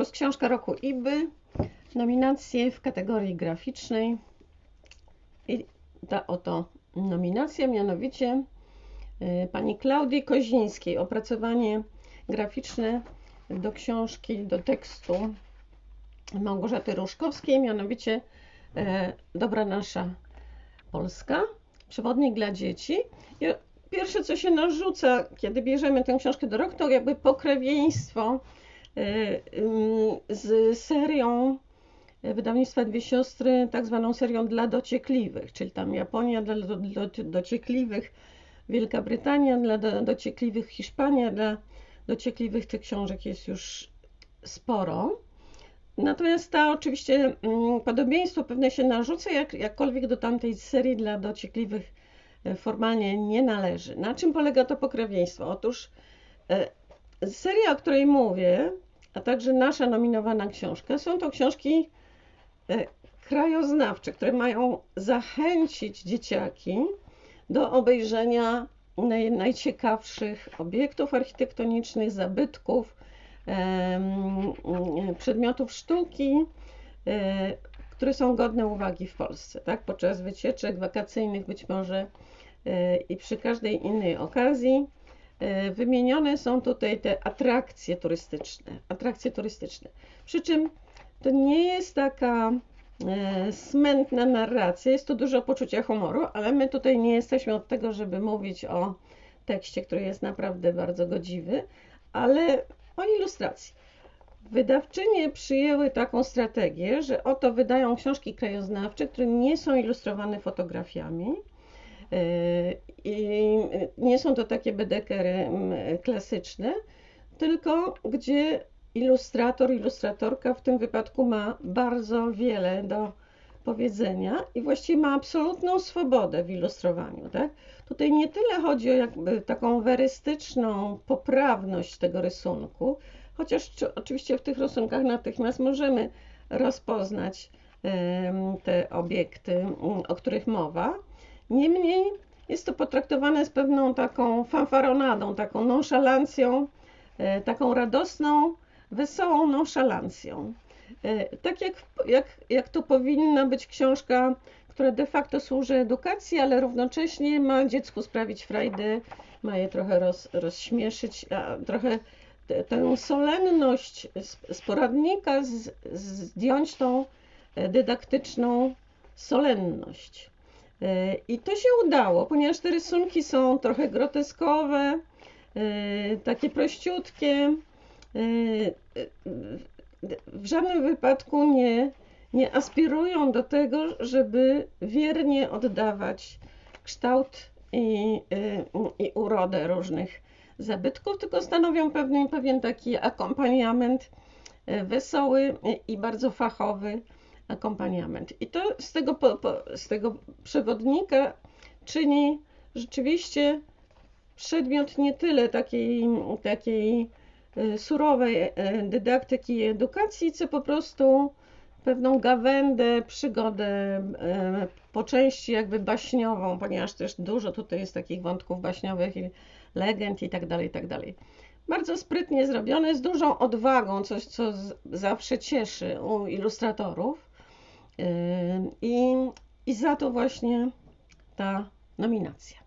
Konkurs Książka Roku IBY. Nominacje w kategorii graficznej. I ta oto nominacja, mianowicie y, pani Klaudii Kozińskiej. Opracowanie graficzne do książki, do tekstu Małgorzaty Różkowskiej, mianowicie e, Dobra Nasza Polska, przewodnik dla dzieci. I pierwsze, co się narzuca, kiedy bierzemy tę książkę do roku, to jakby pokrewieństwo z serią wydawnictwa Dwie Siostry, tak zwaną serią dla dociekliwych, czyli tam Japonia dla do, do, dociekliwych, Wielka Brytania dla do, dociekliwych, Hiszpania dla dociekliwych. Tych książek jest już sporo. Natomiast ta oczywiście mm, podobieństwo pewne się narzuca, jak, jakkolwiek do tamtej serii dla dociekliwych e, formalnie nie należy. Na czym polega to pokrewieństwo? Otóż e, seria, o której mówię, a także nasza nominowana książka, są to książki e, krajoznawcze, które mają zachęcić dzieciaki do obejrzenia naj, najciekawszych obiektów architektonicznych, zabytków, przedmiotów sztuki, e, które są godne uwagi w Polsce, tak? Podczas wycieczek wakacyjnych być może e, i przy każdej innej okazji. E, wymienione są tutaj te atrakcje turystyczne, atrakcje turystyczne. Przy czym to nie jest taka smętna narracja, jest to dużo poczucia humoru, ale my tutaj nie jesteśmy od tego, żeby mówić o tekście, który jest naprawdę bardzo godziwy, ale o ilustracji. Wydawczynie przyjęły taką strategię, że oto wydają książki krajoznawcze, które nie są ilustrowane fotografiami. Yy, I nie są to takie bedekery klasyczne, tylko gdzie ilustrator, ilustratorka w tym wypadku ma bardzo wiele do powiedzenia i właściwie ma absolutną swobodę w ilustrowaniu. Tak? Tutaj nie tyle chodzi o jakby taką werystyczną poprawność tego rysunku, chociaż oczywiście w tych rysunkach natychmiast możemy rozpoznać te obiekty, o których mowa. Niemniej jest to potraktowane z pewną taką fanfaronadą, taką nonszalancją, e, taką radosną, wesołą nonszalancją. E, tak jak, jak, jak to powinna być książka, która de facto służy edukacji, ale równocześnie ma dziecku sprawić frajdę, ma je trochę roz, rozśmieszyć, a trochę tę solenność z poradnika z, zdjąć tą e, dydaktyczną solenność. I to się udało, ponieważ te rysunki są trochę groteskowe, takie prościutkie. W żadnym wypadku nie, nie aspirują do tego, żeby wiernie oddawać kształt i, y, i urodę różnych zabytków, tylko stanowią pewien, pewien taki akompaniament y, wesoły i bardzo fachowy akompaniament. I to z tego, po, po, z tego przewodnika czyni rzeczywiście przedmiot nie tyle takiej, takiej Y, surowej y, dydaktyki i edukacji, co po prostu pewną gawędę, przygodę, y, po części jakby baśniową, ponieważ też dużo tutaj jest takich wątków baśniowych i legend i tak dalej, i tak dalej. Bardzo sprytnie zrobione, z dużą odwagą, coś co zawsze cieszy u ilustratorów i, i za to właśnie ta nominacja.